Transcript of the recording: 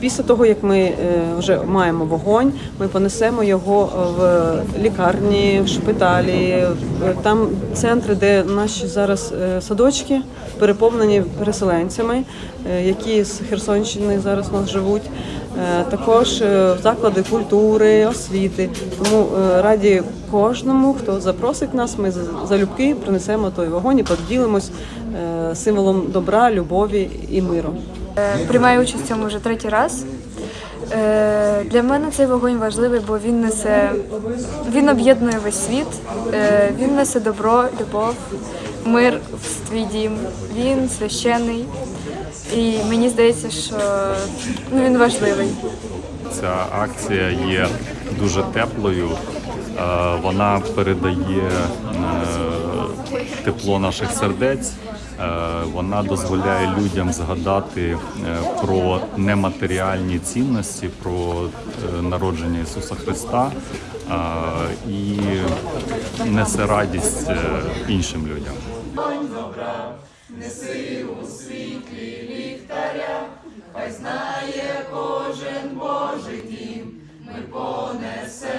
Після того, як ми е, вже маємо вогонь, ми понесемо його в лікарні, в шпиталі, там центри, де наші зараз е, садочки переповнені переселенцями, е, які з Херсонщини зараз у нас живуть. Е, Також е, в заклади культури, освіти. Тому е, раді кожному, хто запросить нас, ми залюбки принесемо той вогонь і поділимось е, символом добра, любові і миру. Е, Приймаю участь в цьому вже третій раз. Е, Для мене цей вогонь важливий, бо він несе він об'єднує весь світ, Е, він несе добро, любов, мир в твій дім. Він священний. І мені здається, що ну, він важливий. Ця акція є дуже теплою. Вона передає тепло наших сердець. Е, вона дозволяє людям згадати е, про нематеріальні цінності, про е, народження Ісуса Христа і несе радість іншим людям. Добра, неси у світлі ліхтаря, хай знає кожен Божий дім, ми понесе.